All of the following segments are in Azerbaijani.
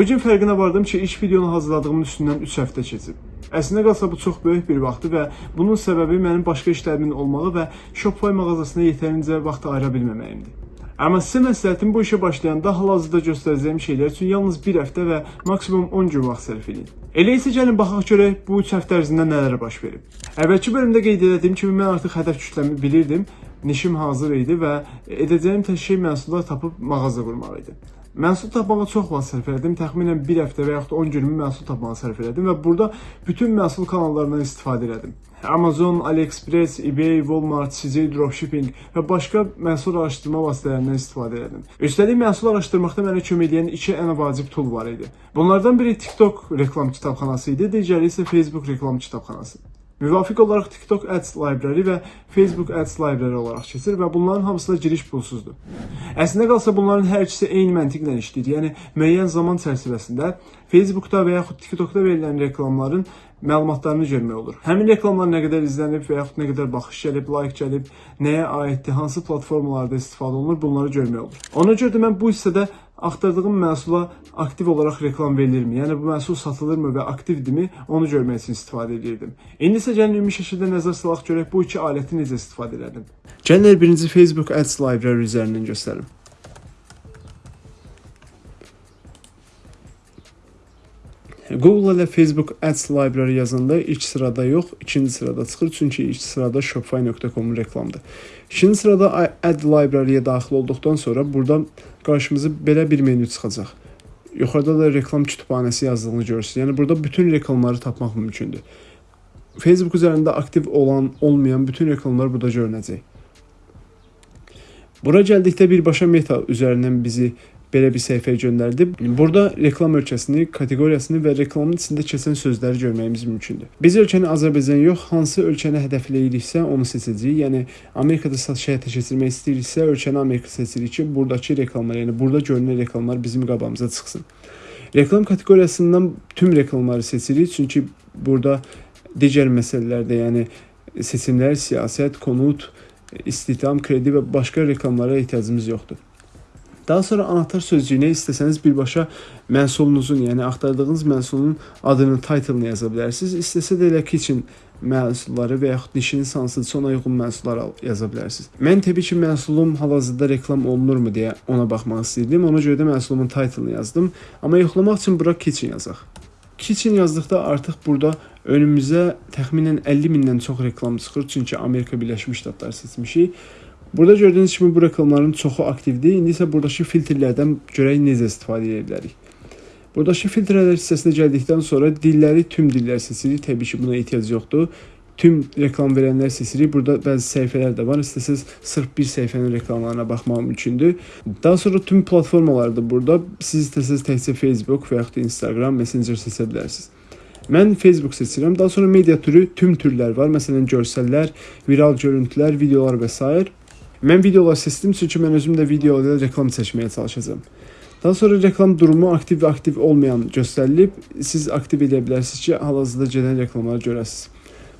Bu gün fərqinə vardım ki, ilk videonu hazırladığımın üstündən 3 həftə keçib. Əslində qalsa bu çox böyük bir vaxtdır və bunun səbəbi mənim başqa işlərimin olmağı və Shopify mağazasına yetərincə vaxt ayıra bilməməyimdir. Amma sizə məsləhətim bu işə başlayanda hal-hazırda göstərəcəyim şeylər üçün yalnız 1 həftə və maksimum 10 gün vaxt sərf edin. Elə isə gəlin baxaq görək bu 3 həftə ərzində nələr baş verib. Əvvəlki bölümdə qeyd etdiyim kimi mən artıq hədəf kütləmi bilirdim, nişim hazır idi və edəcəyim tək şey məhsullar tapıb mağaza qurmaq idi. Məhsul tapmağa çox vaxt sərf elədim. Təxminən 1 həftə və yaxud da 10 günümü məhsul tapmağa sərf elədim və burada bütün məhsul kanallarından istifadə elədim. Amazon, AliExpress, eBay, Walmart, CJ Dropshipping və başqa məhsul araşdırma vasitələrindən istifadə elədim. Üstəlik məhsul araşdırmaqda mənə kömək edən iki ən vacib tool var idi. Bunlardan biri TikTok reklam kitabxanası idi, digəri isə Facebook reklam kitabxanası. Müvafiq olaraq TikTok Ads Library və Facebook Ads Library olaraq keçir və bunların hamısı da giriş pulsuzdur. Əslində qalsa bunların hər ikisi eyni məntiqlə işləyir. Yəni müəyyən zaman çərçivəsində Facebookda və yaxud TikTokda verilən reklamların məlumatlarını görmək olur. Həmin reklamlar nə qədər izlənib və yaxud nə qədər baxış gəlib, like gəlib, nəyə aiddir, hansı platformalarda istifadə olunur, bunları görmək olur. Ona görə də mən bu hissədə axtardığım məhsula aktiv olaraq reklam verilirmi? Yəni bu məhsul satılırmı və aktivdirmi? Onu görmək üçün istifadə edirdim. İndi isə gəlin ümumi şəkildə nəzər salaq görək bu iki aləti necə istifadə edirdim. Gəlin birinci Facebook Ads Library üzərindən göstərim. Google ilə Facebook Ads Library yazanda ilk sırada yox, ikinci sırada çıxır. Çünki ilk sırada shopify.com reklamdır. İkinci sırada Ad Library-yə daxil olduqdan sonra burada qarşımıza belə bir menü çıxacaq. Yuxarıda da reklam kütüphanəsi yazdığını görürsünüz. Yəni burada bütün reklamları tapmaq mümkündür. Facebook üzərində aktiv olan, olmayan bütün reklamlar burada görünəcək. Bura gəldikdə birbaşa meta üzərindən bizi belə bir səhifəyə göndərdi. Burada reklam ölkəsini, kateqoriyasını və reklamın içində keçən sözləri görməyimiz mümkündür. Biz ölkəni Azərbaycan yox, hansı ölkəni hədəfləyiriksə onu seçəcəyik. Yəni Amerikada satış həyata keçirmək istəyiriksə, ölkəni Amerika seçirik ki, buradakı reklamlar, yəni burada görünən reklamlar bizim qabağımıza çıxsın. Reklam kateqoriyasından tüm reklamları seçirik, çünki burada digər məsələlərdə, yəni seçimlər, siyasət, konut, istihdam, kredi və başqa reklamlara ehtiyacımız yoxdur. Daha sonra anahtar sözcüyünə istəsəniz birbaşa məhsulunuzun, yəni axtardığınız məhsulun adını, title-ını yaza bilərsiniz. İstəsə də elə kitchen məhsulları və yaxud dişiniz hansıdırsa ona uyğun məhsullar yaza bilərsiniz. Mən təbii ki, məhsulum hal-hazırda reklam olunurmu deyə ona baxmaq istəyirdim. Ona görə də məhsulumun title-ını yazdım. Amma yoxlamaq üçün bura kitchen yazaq. Kitchen yazdıqda artıq burada önümüzə təxminən 50 mindən çox reklam çıxır, çünki Amerika Birləşmiş Ştatları seçmişik. Burada gördüyünüz kimi bu reklamların çoxu aktivdir. İndi isə buradakı filtrlərdən görək necə istifadə edə bilərik. Buradakı filtrlər hissəsinə gəldikdən sonra dilləri tüm dillər seçirik. Təbii ki, buna ehtiyac yoxdur. Tüm reklam verənlər seçirik. Burada bəzi səhifələr də var. İstəsəz sırf bir səhifənin reklamlarına baxmaq mümkündür. Daha sonra tüm platformalar da burada. Siz istəsəz təkcə Facebook və yaxud da Instagram, Messenger seçə bilərsiniz. Mən Facebook seçirəm. Daha sonra media türü tüm türlər var. Məsələn, görsəllər, viral görüntülər, videolar və s. Mən videolar seçdim çünki mən özüm də videoda reklam seçməyə çalışacağam. Daha sonra reklam durumu aktiv və aktiv olmayan göstərilib. Siz aktiv edə bilərsiniz ki, hal-hazırda gedən reklamları görəsiniz.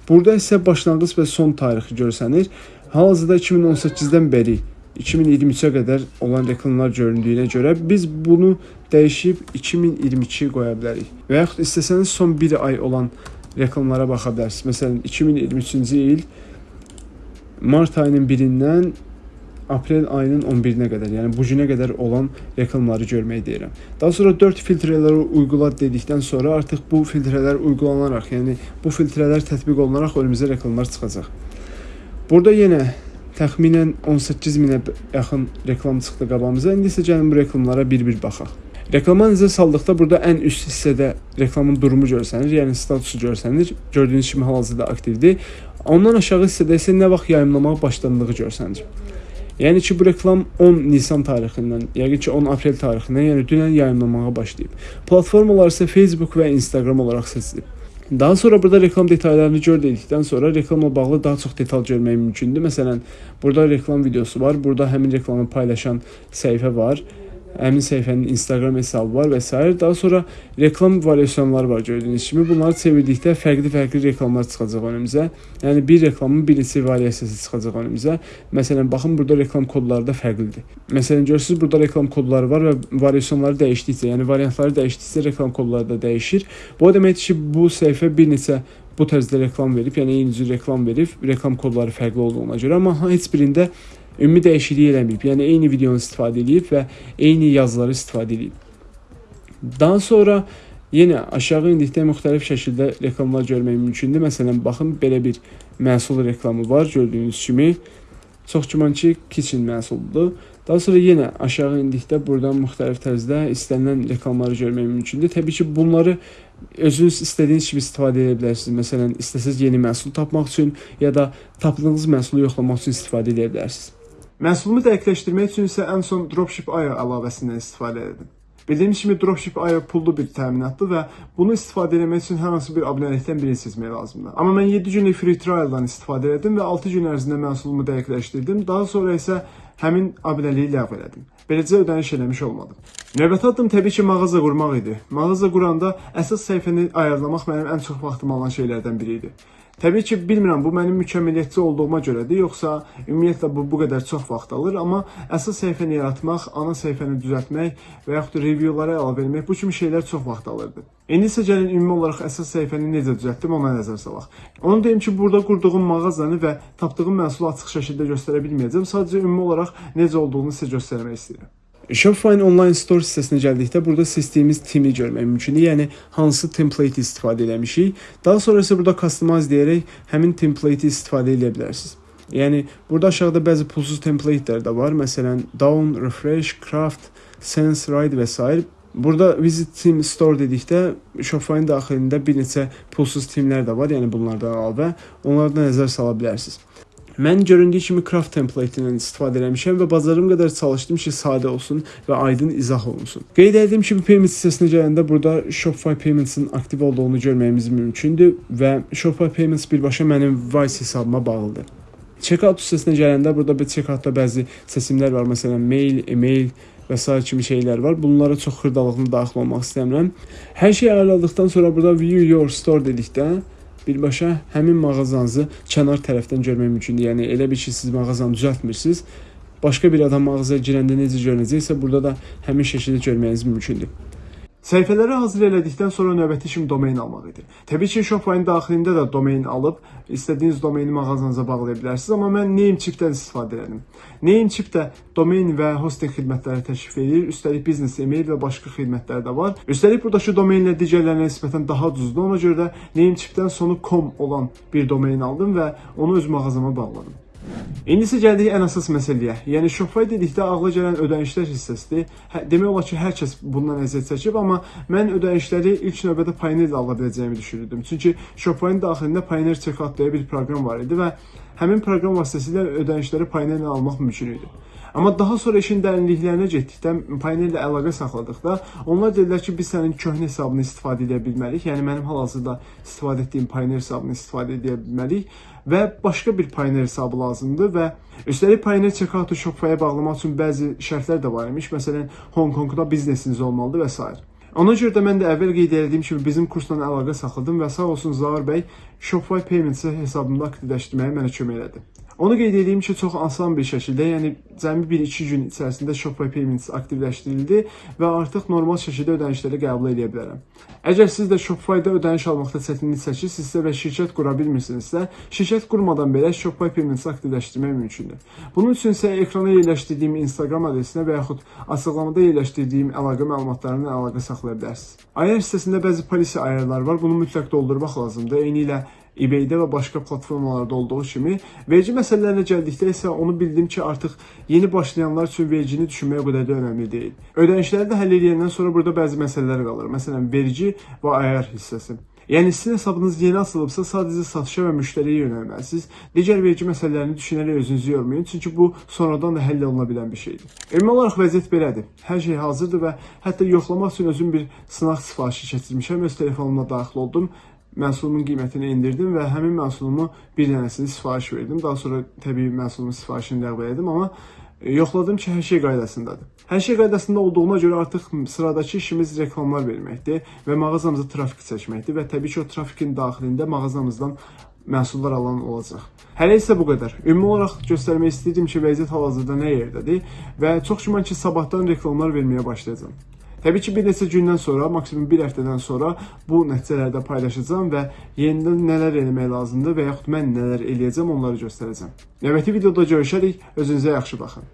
Burada isə başlanğıc və son tarixi görsənir. Hal-hazırda 2018-dən bəri 2023-ə qədər olan reklamlar göründüyünə görə biz bunu dəyişib 2022 qoya bilərik. Və yaxud istəsəniz son 1 ay olan reklamlara baxa bilərsiniz. Məsələn, 2023-cü il mart ayının 1-dən aprel ayının 11-nə qədər, yəni bu günə qədər olan reklamları görmək deyirəm. Daha sonra 4 filtrələri uygula dedikdən sonra artıq bu filtrələr uygulanaraq, yəni bu filtrələr tətbiq olunaraq önümüzə reklamlar çıxacaq. Burada yenə təxminən 18 minə yaxın reklam çıxdı qabağımıza. İndi isə gəlin bu reklamlara bir-bir baxaq. Reklama nəzər saldıqda burada ən üst hissədə reklamın durumu görsənir, yəni statusu görsənir. Gördüyünüz kimi hal-hazırda aktivdir. Ondan aşağı hissədə isə nə vaxt yayımlamağa başlandığı görsənir. Yəni ki, bu reklam 10 Nisan tarixindən, yəqin ki 10 aprel tarixindən, yəni dünən yayımlamağa başlayıb. Platformalar isə Facebook və Instagram olaraq seçilib. Daha sonra burada reklam detallarını gör dedikdən sonra reklamla bağlı daha çox detal görmək mümkündür. Məsələn, burada reklam videosu var, burada həmin reklamı paylaşan səhifə var. Həmin səhifənin Instagram hesabı var və s. Daha sonra reklam variasyonları var gördüyünüz kimi. Bunları çevirdikdə fərqli-fərqli reklamlar çıxacaq önümüzə. Yəni bir reklamın bir neçə variasiyası çıxacaq önümüzə. Məsələn, baxın burada reklam kodları da fərqlidir. Məsələn, görürsüz burada reklam kodları var və variasyonları dəyişdikcə, yəni variantları dəyişdikcə reklam kodları da dəyişir. Bu o deməkdir ki, bu səhifə bir neçə bu tərzdə reklam verib, yəni eyni cür reklam verib, reklam kodları fərqli olduğuna görə, amma heç birində ümumi dəyişiklik eləməyib. Yəni eyni videonu istifadə edib və eyni yazıları istifadə edib. Daha sonra yenə aşağı indikdə müxtəlif şəkildə reklamlar görmək mümkündür. Məsələn, baxın belə bir məhsul reklamı var gördüyünüz kimi. Çox güman ki, kitchen məhsuludur. Daha sonra yenə aşağı indikdə buradan müxtəlif tərzdə istənilən reklamları görmək mümkündür. Təbii ki, bunları özünüz istədiyiniz kimi istifadə edə bilərsiniz. Məsələn, istəsəz yeni məhsul tapmaq üçün ya da tapdığınız məhsulu yoxlamaq üçün istifadə edə bilərsiniz. Məhsulumu dəqiqləşdirmək üçün isə ən son Dropship.io əlavəsindən istifadə edim. Bildiyimiz kimi Dropship.io pullu bir təminatdır və bunu istifadə etmək üçün hər hansı bir abunəlikdən birini seçmək lazımdır. Amma mən 7 günlük free trial-dan istifadə etdim və 6 gün ərzində məhsulumu dəqiqləşdirdim. Daha sonra isə həmin abunəliyi ləğv elədim. Beləcə ödəniş eləmiş olmadım. Növbəti addım təbii ki, mağaza qurmaq idi. Mağaza quranda əsas səhifəni ayarlamaq mənim ən çox vaxtımı alan şeylərdən biri idi. Təbii ki, bilmirəm bu mənim mükəmməliyyətçi olduğuma görədir, yoxsa ümumiyyətlə bu bu qədər çox vaxt alır, amma əsas səhifəni yaratmaq, ana səhifəni düzəltmək və yaxud da reviewlara əlavə etmək bu kimi şeylər çox vaxt alırdı. İndi isə gəlin ümumi olaraq əsas səhifəni necə düzəltdim ona nəzər salaq. Onu deyim ki, burada qurduğum mağazanı və tapdığım məhsulu açıq şəkildə göstərə bilməyəcəm. Sadəcə ümumi olaraq necə olduğunu sizə göstərmək istəyirəm. Shopify online store hissəsinə gəldikdə burada seçdiyimiz timi görmək mümkündür. Yəni hansı template istifadə etmişik. Daha sonra isə burada customize deyərək həmin template istifadə edə bilərsiniz. Yəni burada aşağıda bəzi pulsuz templatelər də var. Məsələn, down, refresh, craft, sense, ride və s. Burada visit team store dedikdə Shopify-ın daxilində bir neçə pulsuz timlər də var, yəni bunlardan əlavə. Onları da nəzər sala bilərsiniz. Mən göründüyü kimi craft template-indən istifadə etmişəm və bacarım qədər çalışdım ki, sadə olsun və aydın izah olunsun. Qeyd etdiyim kimi payment hissəsinə gələndə burada Shopify Payments-in aktiv olduğunu görməyimiz mümkündür və Shopify Payments birbaşa mənim Vice hesabıma bağlıdır. Checkout hissəsinə gələndə burada bir checkoutda bəzi seçimlər var. Məsələn, mail, email və s. kimi şeylər var. Bunlara çox xırdalıqlı daxil olmaq istəmirəm. Hər şey ayarladıqdan sonra burada view your store dedikdə birbaşa həmin mağazanızı kənar tərəfdən görmək mümkündür. Yəni elə bir ki, siz mağazanı düzəltmirsiniz. Başqa bir adam mağazaya girəndə necə görünəcəksə, burada da həmin şəkildə görməyiniz mümkündür. Səhifələri hazır elədikdən sonra növbəti işim domain almaq idi. Təbii ki, Shopify-ın daxilində də domain alıb istədiyiniz domaini mağazanıza bağlaya bilərsiniz, amma mən Namecheap-dən istifadə edirəm. Namecheap də domain və hosting xidmətləri təklif edir. Üstəlik biznes email və başqa xidmətlər də var. Üstəlik buradakı domainlər digərlərinə nisbətən daha ucuzdur. Ona görə də Namecheap-dən sonu com olan bir domain aldım və onu öz mağazama bağladım. İndi isə gəldik ən əsas məsələyə. Yəni Shopify dedikdə ağla gələn ödənişlər hissəsidir. Hə, demək olar ki, hər kəs bundan əziyyət çəkib, amma mən ödənişləri ilk növbədə Payoneer ala biləcəyimi düşünürdüm. Çünki Shopify-ın daxilində Payoneer Checkout deyə bir proqram var idi və həmin proqram vasitəsilə ödənişləri Payoneer almaq mümkün idi. Amma daha sonra işin dərinliklərinə getdikdə, Payoneer ilə əlaqə saxladıqda, onlar dedilər ki, biz sənin köhnə hesabını istifadə edə bilməliyik. Yəni mənim hal-hazırda istifadə etdiyim Payoneer hesabını istifadə edə bilməliyik və başqa bir Payoneer hesabı lazımdır və üstəlik Payoneer checkout-u Shopify-ə bağlamaq üçün bəzi şərtlər də var imiş. Məsələn, Hong Kongda biznesiniz olmalıdır və s. Ona görə də mən də əvvəl qeyd etdiyim kimi bizim kursla əlaqə saxladım və sağ olsun Zaur bəy Shopify Payments hesabımda aktivləşdirməyə mənə kömək elədi. Onu qeyd edeyim ki, çox asan bir şəkildə, yəni cəmi 1-2 gün içərisində Shopify Payments aktivləşdirildi və artıq normal şəkildə ödənişləri qəbul edə bilərəm. Əgər siz də Shopify-da ödəniş almaqda çətinlik çəkirsinizsə və şirkət qura bilmirsinizsə, şirkət qurmadan belə Shopify Payments aktivləşdirmək mümkündür. Bunun üçün isə ekrana yerləşdirdiyim Instagram adresinə və yaxud açıqlamada yerləşdirdiyim əlaqə məlumatlarına əlaqə saxlaya bilərsiniz. Ayar hissəsində bəzi polisi ayarlar var. Bunu mütləq doldurmaq lazımdır. Eyni ilə eBay-də və başqa platformalarda olduğu kimi, vergi məsələlərinə gəldikdə isə onu bildim ki, artıq yeni başlayanlar üçün vergini düşünmək o qədər də önəmli deyil. Ödənişləri də həll edəndən sonra burada bəzi məsələlər qalır. Məsələn, vergi və ayar hissəsi. Yəni sizin hesabınız yeni açılıbsa sadəcə satışa və müştəriyə yönəlməlisiniz. Digər vergi məsələlərini düşünərək özünüzü yormayın, çünki bu sonradan da həll oluna bilən bir şeydir. Ümumi olaraq vəziyyət belədir. Hər şey hazırdır və hətta yoxlamaq üçün özüm bir sınaq sifarişi keçirmişəm. Öz telefonuma daxil oldum məhsulumun qiymətini endirdim və həmin məhsulumu bir dənəsini sifariş verdim. Daha sonra təbii məhsulumun sifarişini ləğv etdim, amma E, Yoxladım ki, hər şey qaydasındadır. Hər şey qaydasında olduğuna görə artıq sıradakı işimiz reklamlar verməkdir və mağazamıza trafik çəkməkdir və təbii ki, o trafikin daxilində mağazamızdan məhsullar alan olacaq. Hələ isə bu qədər. Ümumi olaraq göstərmək istəyirdim ki, vəziyyət hal-hazırda nə yerdədir və çox güman ki, sabahdan reklamlar verməyə başlayacağam. Təbii ki, bir neçə gündən sonra, maksimum bir həftədən sonra bu nəticələrdə paylaşacağam və yenidən nələr eləmək lazımdır və yaxud mən nələr eləyəcəm onları göstərəcəm. Növbəti videoda görüşərik. Özünüzə yaxşı baxın.